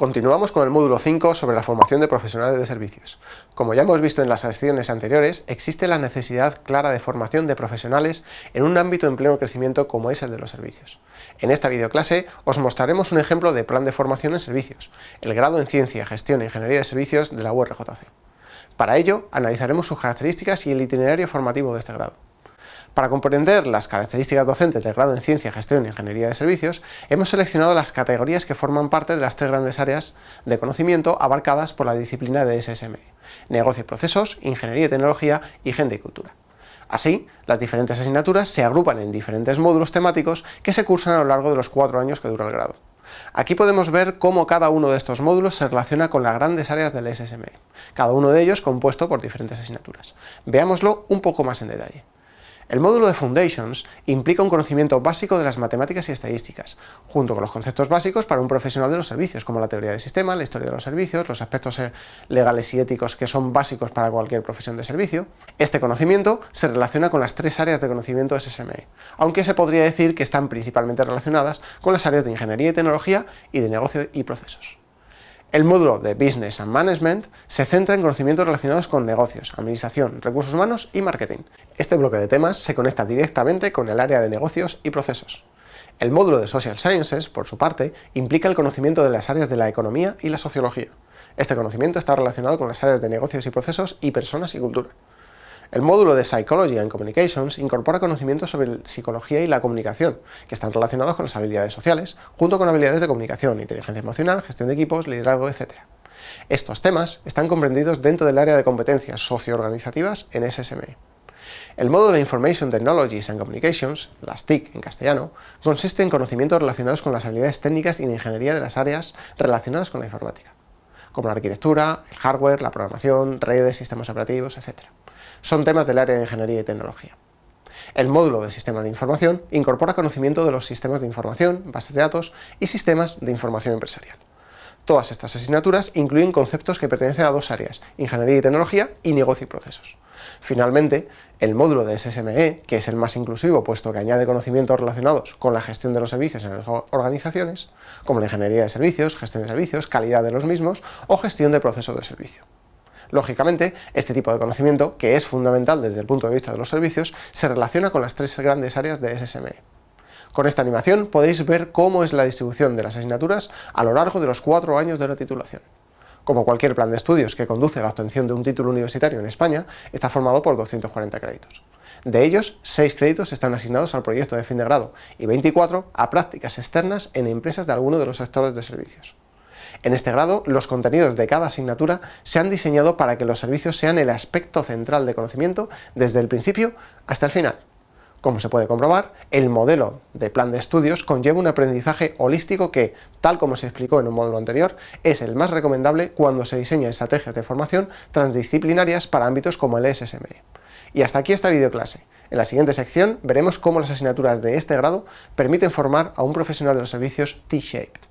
Continuamos con el módulo 5 sobre la formación de profesionales de servicios. Como ya hemos visto en las secciones anteriores, existe la necesidad clara de formación de profesionales en un ámbito empleo y crecimiento como es el de los servicios. En esta videoclase os mostraremos un ejemplo de plan de formación en servicios, el grado en Ciencia, Gestión e Ingeniería de Servicios de la URJC. Para ello, analizaremos sus características y el itinerario formativo de este grado. Para comprender las características docentes del grado en Ciencia, Gestión e Ingeniería de Servicios, hemos seleccionado las categorías que forman parte de las tres grandes áreas de conocimiento abarcadas por la disciplina de SSM, Negocio y Procesos, Ingeniería y Tecnología y Gente y Cultura. Así, las diferentes asignaturas se agrupan en diferentes módulos temáticos que se cursan a lo largo de los cuatro años que dura el grado. Aquí podemos ver cómo cada uno de estos módulos se relaciona con las grandes áreas del SSM, cada uno de ellos compuesto por diferentes asignaturas. Veámoslo un poco más en detalle. El módulo de Foundations implica un conocimiento básico de las matemáticas y estadísticas, junto con los conceptos básicos para un profesional de los servicios, como la teoría del sistema, la historia de los servicios, los aspectos eh, legales y éticos que son básicos para cualquier profesión de servicio. Este conocimiento se relaciona con las tres áreas de conocimiento SSME, aunque se podría decir que están principalmente relacionadas con las áreas de ingeniería y tecnología y de negocio y procesos. El módulo de Business and Management se centra en conocimientos relacionados con negocios, administración, recursos humanos y marketing. Este bloque de temas se conecta directamente con el área de negocios y procesos. El módulo de Social Sciences, por su parte, implica el conocimiento de las áreas de la economía y la sociología. Este conocimiento está relacionado con las áreas de negocios y procesos y personas y cultura. El módulo de Psychology and Communications incorpora conocimientos sobre psicología y la comunicación, que están relacionados con las habilidades sociales, junto con habilidades de comunicación, inteligencia emocional, gestión de equipos, liderazgo, etc. Estos temas están comprendidos dentro del área de competencias socio-organizativas en SSME. El módulo de Information Technologies and Communications, las TIC en castellano, consiste en conocimientos relacionados con las habilidades técnicas y de ingeniería de las áreas relacionadas con la informática, como la arquitectura, el hardware, la programación, redes, sistemas operativos, etc son temas del área de Ingeniería y Tecnología. El módulo de Sistemas de Información incorpora conocimiento de los sistemas de información, bases de datos y sistemas de información empresarial. Todas estas asignaturas incluyen conceptos que pertenecen a dos áreas, Ingeniería y Tecnología y Negocio y Procesos. Finalmente, el módulo de SSME, que es el más inclusivo puesto que añade conocimientos relacionados con la gestión de los servicios en las organizaciones, como la ingeniería de servicios, gestión de servicios, calidad de los mismos o gestión de procesos de servicio. Lógicamente, este tipo de conocimiento, que es fundamental desde el punto de vista de los servicios, se relaciona con las tres grandes áreas de SSME. Con esta animación podéis ver cómo es la distribución de las asignaturas a lo largo de los cuatro años de la titulación. Como cualquier plan de estudios que conduce a la obtención de un título universitario en España, está formado por 240 créditos. De ellos, 6 créditos están asignados al proyecto de fin de grado y 24 a prácticas externas en empresas de alguno de los sectores de servicios. En este grado, los contenidos de cada asignatura se han diseñado para que los servicios sean el aspecto central de conocimiento desde el principio hasta el final. Como se puede comprobar, el modelo de plan de estudios conlleva un aprendizaje holístico que, tal como se explicó en un módulo anterior, es el más recomendable cuando se diseñan estrategias de formación transdisciplinarias para ámbitos como el SSME. Y hasta aquí esta videoclase. En la siguiente sección veremos cómo las asignaturas de este grado permiten formar a un profesional de los servicios T-Shaped.